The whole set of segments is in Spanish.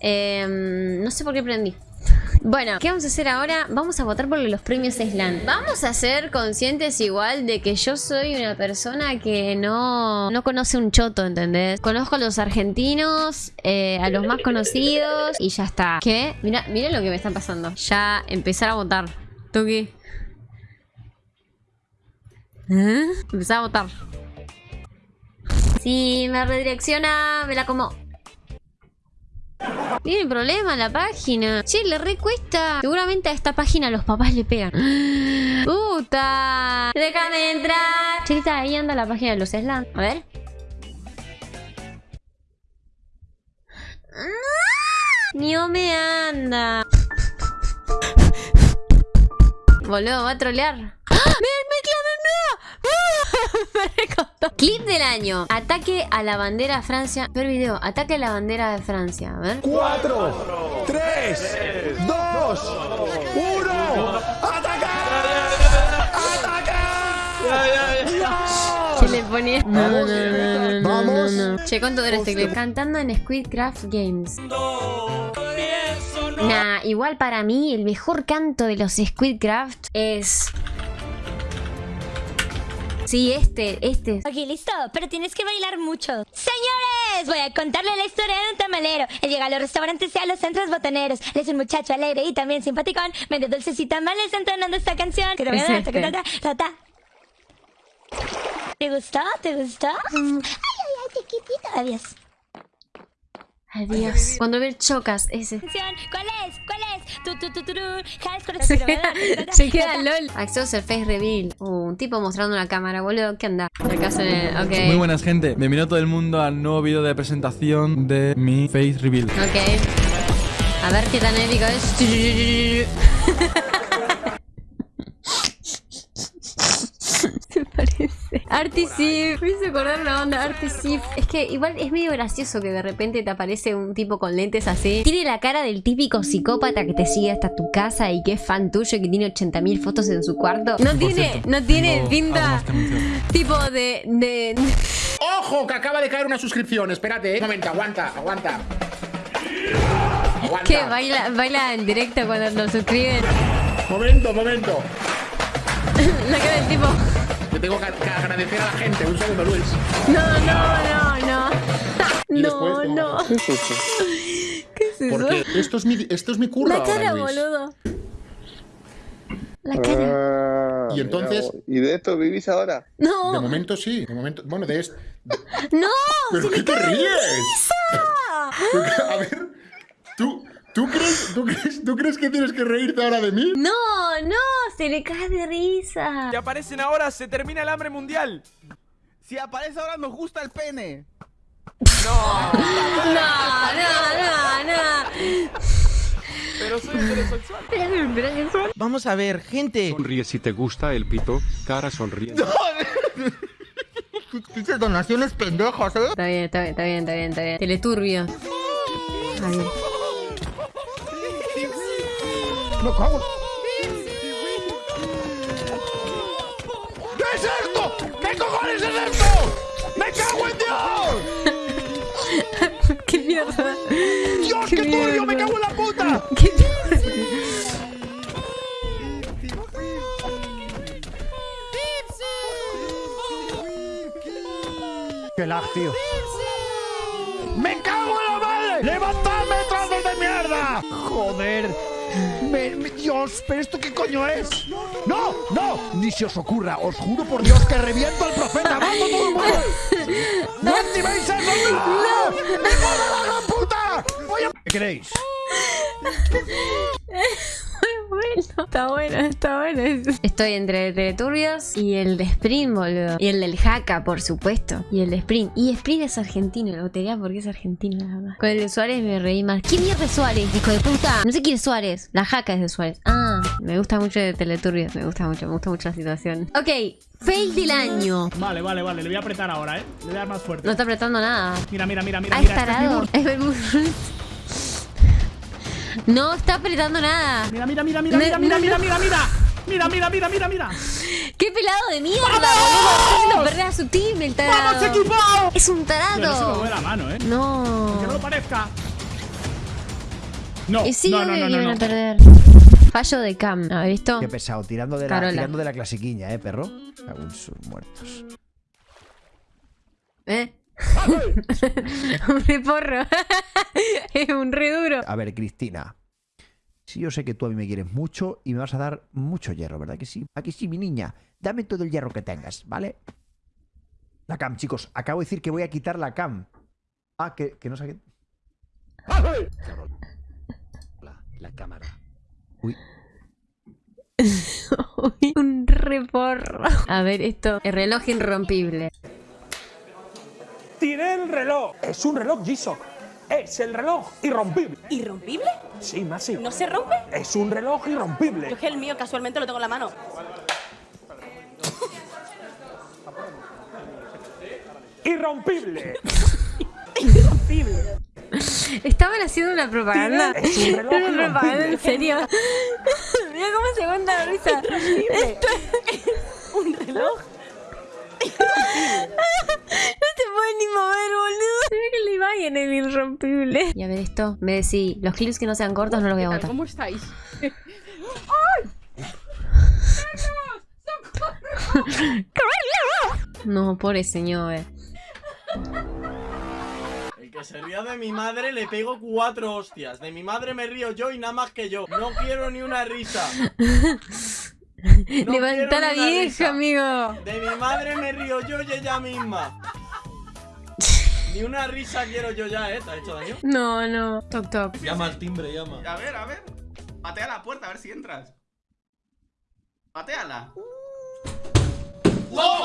Em, no sé por qué prendí. Bueno, ¿qué vamos a hacer ahora? Vamos a votar por los premios Slan. Vamos a ser conscientes igual de que yo soy una persona que no, no conoce un choto, ¿entendés? Conozco a los argentinos, eh, a los más conocidos y ya está. ¿Qué? Mira, mira lo que me está pasando. Ya empezar a votar. Tuki. ¿Eh? Empezar a votar. Sí, me redirecciona, me la como. Tiene problema la página. Che, le recuesta. Seguramente a esta página los papás le pegan. ¡Puta! ¡Déjame entrar! Chelita, ahí anda la página de los Slan. A ver. Ni me anda. Boludo, va a trolear. ¡Ah! ¡No! Me recostó. Clip del año. Ataque a la bandera de Francia. Ver video. Ataque a la bandera de Francia. A ver. 4, 3, 2, 1. ¡Ataca! ¡Ataca! Se le ponía. No, no, Vamos, no, no, no, vamos. no, no. Che, ¿cuánto dura este clip? Cantando en Squidcraft Games. Nah, igual para mí el mejor canto de los Squidcraft es... Sí, este, este. Ok, listo, pero tienes que bailar mucho. Señores, voy a contarle la historia de un tamalero. Él llega a los restaurantes y a los centros botaneros. Él es un muchacho alegre y también simpaticón. Medio dulces y tamales entonando esta canción. Que te voy a Es dar, ta, ta, ta, ta. ¿Te gustó? ¿Te gustó? Mm, Ay, ay, ay, chiquitito. Adiós. Adiós. Cuando ver chocas, ese. ¿Cuál es? ¿Cuál es? Tu, tu, tu, tu, tu. High School Se queda, se queda LOL. Access Face Reveal. Uh, un tipo mostrando una cámara, boludo. ¿Qué anda? Acá se... Ok. Muy buenas gente, bienvenido todo el mundo al nuevo vídeo de presentación de mi Face Reveal. Ok. A ver qué tan épico es. Se parece. Artisif. Me hizo acordar la onda Artisif. Es que igual es medio gracioso que de repente te aparece un tipo con lentes así. Tiene la cara del típico psicópata que te sigue hasta tu casa y que es fan tuyo y que tiene 80.000 fotos en su cuarto. No tiene, cierto, no tiene pinta tipo de, de, ¡Ojo! Que acaba de caer una suscripción. Espérate, eh. Un momento, aguanta, aguanta. Aguanta. que baila, baila en directo cuando lo suscriben. Momento, momento. La cara del tipo. Te tengo que agradecer a la gente. Un segundo, Luis. No, no, no, no. No, después, no. ¿Qué es eso? Porque esto es mi, esto es mi curro La ahora, cara, Luis. boludo. La cara. Ah, Y entonces- mira, ¿Y de esto vivís ahora? De No, momento sí. De momento. Bueno, de esto. no. ¿Pero qué te de ríes? A ver. ¿Tú, tú, crees, tú, crees, ¿Tú crees que tienes que reírte ahora de mí? No, no, se le cae de risa. Si aparecen ahora, se termina el hambre mundial. Si aparece ahora nos gusta el pene. No, no, no, no. Pero soy heterosexual. Vamos a ver, gente. Sonríe si te gusta el pito, cara sonriente. Dices donaciones pendejas, ¿eh? Está bien, está bien, está bien, está bien, está bien. Teleturbio. Está Me cago. ¿Qué es esto? ¿Qué cojones es esto? ¡Me cago en Dios! ¿Qué mierda? ¡Dios, qué, turbio! ¡Me cago en la puta! ¿Qué mierda? ¡Qué lag, tío! ¡Me cago en la madre! ¡Levantadme, trozos de mierda! ¡Joder! Me- me- Dios, ¿pero esto qué coño es? ¡No! ¡No! Ni se os ocurra, os juro por Dios que reviento al profeta. ¡Vamos todo el mundo! ¡No activéis eso! ¡No! ¡Me cago en la gran puta! Voy a... ¿Qué queréis? Está bueno, está bueno. Estoy entre el Teleturbios y el de Sprint, boludo. Y el del Haka, por supuesto. Y el de Sprint. Y Sprint es argentino, lo tenía porque es argentino nada más. Con el de Suárez me reí más. ¿Quién mierda es Suárez, hijo de puta? No sé quién es Suárez. La Haka es de Suárez. Ah, me gusta mucho de Teleturbios. Me gusta mucho, me gusta mucho la situación. Ok, fail del año. Vale, vale, vale. Le voy a apretar ahora, ¿eh? Le voy a dar más fuerte. No está apretando nada. Mira, mira, mira, mira. Ah, mira. es este es mi tarado. Es el No está apretando nada. Mira, mira, mira, mira, mira, mira, mira, mira, mira. Mira, mira, mira, mira, mira. ¡Qué pelado de mierda, boludo! Está haciendo perder a su team, el tarado. ¡Vamos, equipo! Es un Tío, no se me tarado. mueve la mano, ¿eh? Que no No. lo parezca. No, Y sí, no, no, no, que no, no. a perder. Fallo de Cam. ¿Has visto? Qué pesado, tirando de, la, tirando de la clasiquiña, ¿eh, perro? Aún sus muertos. ¿Eh? un reporro. es un re duro. A ver, Cristina. Sí, yo sé que tú a mí me quieres mucho y me vas a dar mucho hierro, ¿verdad que sí? Aquí sí, mi niña. Dame todo el hierro que tengas, ¿vale? La cam, chicos. Acabo de decir que voy a quitar la cam. Ah, que, que no sé qué. La, la cámara. Uy. Uy, un reporro. A ver, esto. El reloj irrompible. Tiré el reloj. Es un reloj G-Shock. Es el reloj irrompible. ¿Irrompible? Sí, más sí. ¿No se rompe? Es un reloj irrompible. Yo es que el mío casualmente lo tengo en la mano. Irrompible. Irrompible. Estaban haciendo una propaganda. Es un reloj Una propaganda, en serio. Mira cómo se aguanta la risa. Un reloj. Puedes ni mover, boludo. Mira que la imagen es irrompible. Y a ver esto. Me decís, los clips que no sean cortos no los voy a botar. ¿Cómo estáis? No, pobre señor. eh. El que se ría de mi madre le pego cuatro hostias. De mi madre me río yo y nada más que yo. No quiero ni una risa. No Levanta la vieja, risa. amigo. De mi madre me río yo y ella misma. Ni una risa quiero yo ya, ¿eh? ¿Te ha hecho daño? No, no. Toc, toc. Llama al timbre, llama. A ver, a ver. Patea la puerta, a ver si entras. Pateala. No.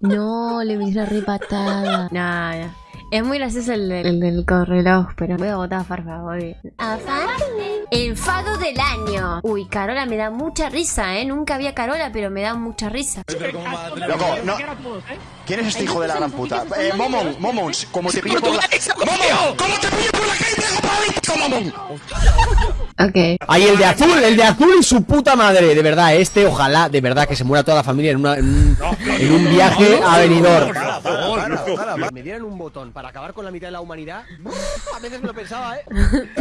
No, le metí una re patada. No, no. Es muy gracioso el, del- el del correloj, pero voy a votar a Farfa, voy. ¿A Farfa? Enfado del año. Uy, Carola me da mucha risa, ¿eh? Nunca había Carola, pero me da mucha risa. Loco, no. ¿Quién es este hijo de la gran puta? Eh, Momon, Momon, como te pillo por la. ¡Momon! ¿Cómo te pillo por la calle? Ok. Ahí el de azul, el de azul y su puta madre. De verdad, este ojalá, de verdad, que se muera toda la familia en, una- en un, en un viaje a venidor. Me dieran un botón para acabar con la mitad de la humanidad. A veces me lo pensaba, ¿eh?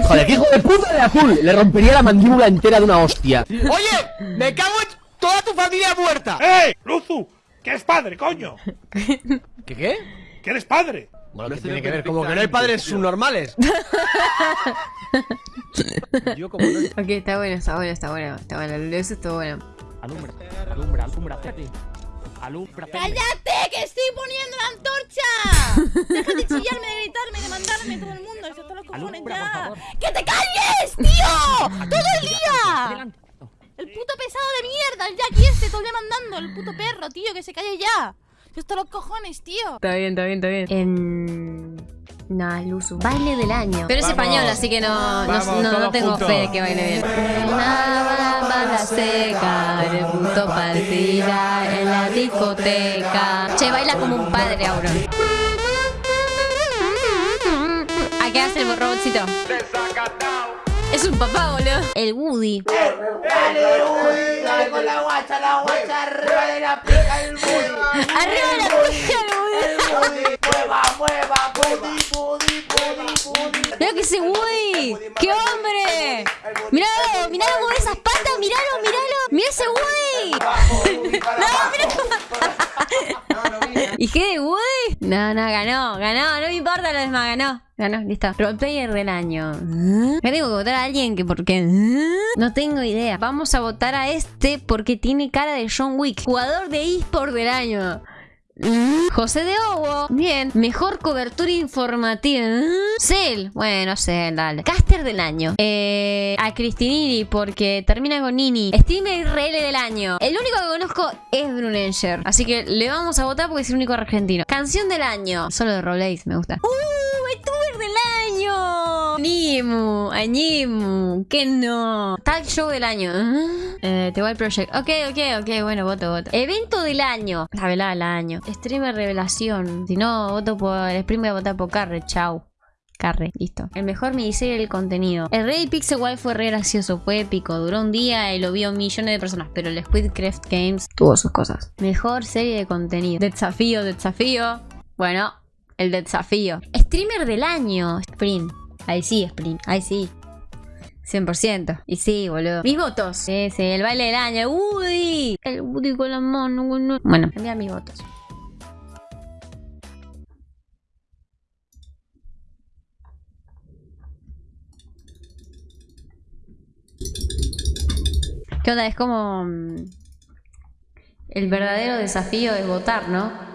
Joder, qué hijo de puta de azul. Le rompería la mandíbula entera de una hostia. Oye, me cago en toda tu familia muerta. ¡Eh! ¡Luzu! ¡Que eres padre, coño! ¿Qué qué? ¡Que eres padre! Bueno, ¿qué tiene que ver? Como que no hay padres subnormales. Yo como no... Ok, está bueno, está bueno, está bueno. Está bueno, eso está bueno. Alumbra, alumbra, alumbra, alumbra. ¡Cállate! ¡Que estoy poniendo la antorcha! Deja de chillarme, de gritarme, de mandarme todo el mundo. Eso los cojones Alumbra, ya. ¡Que te calles, tío! ¡Todo el día! El puto pesado de mierda, el Jackie este, todo el día mandando. El puto perro, tío, que se calle ya. Esto los cojones, tío. Está bien, está bien, está bien. En... Nah, Luzu. Baile del año. Pero es Vamos. español, así que no, no, Vamos, no, no todos tengo juntos. fe de que baile bien. Una banda seca, el punto partida en la discoteca. Che, baila como un padre, Auron. ¿A qué hace el robotcito? Es un papá, boludo. El Woody. Dale con la guacha, la guacha, arriba de la pica el Arriba de la pija, el Woody. Mueva, mueva, pudi, pudi, pudi, pudi. Mira que ese Woody. ¡Qué hombre! Míralo, míralo mover esas patas, míralo, míralo. Mira ese Woody. No, mira ¿Y qué de Woody? No, no, ganó, ganó, no me importa lo demás, ganó. Ganó, listo. Roleplayer del año. Acá tengo que votar a alguien que por qué. ¿Eh? No tengo idea. Vamos a votar a este porque tiene cara de John Wick. Jugador de eSport del año. José de Obo. Bien. Mejor cobertura informativa. Cell. Bueno, Cell, dale. Caster del año. Eh, a Cristinini porque termina con Nini. Streamer RL del año. El único que conozco es Brunenger. Así que le vamos a votar porque es el único argentino. Canción del año. Solo de Rolex, me gusta. ¡Uh! ¡VTuber del año! Nimu. A Nimu. ¿Qué no? Tag Show del año. ¿Eh? Eh, The Wild Project. Ok, ok, ok. Bueno, voto, voto. Evento del año. La velada del año. Streamer revelación. Si no, voto por el stream voy a votar por Carre. Chau. Carre, listo. El mejor miniserie del contenido. El Rey Pixel Wild fue re gracioso, fue épico. Duró un día y lo vio millones de personas. Pero el Squidcraft Games tuvo sus cosas. Mejor serie de contenido. Desafío, desafío. Bueno, el desafío. Streamer del año. Sprint. Ahí sí, Sprint. Ahí sí. 100%. Y sí, boludo. Mis votos. Sí, sí, el baile del año. Woody. El Woody con la mano. Bueno, bueno envía mis votos. ¿Qué onda? Es como... mm, El verdadero desafío es votar, ¿no?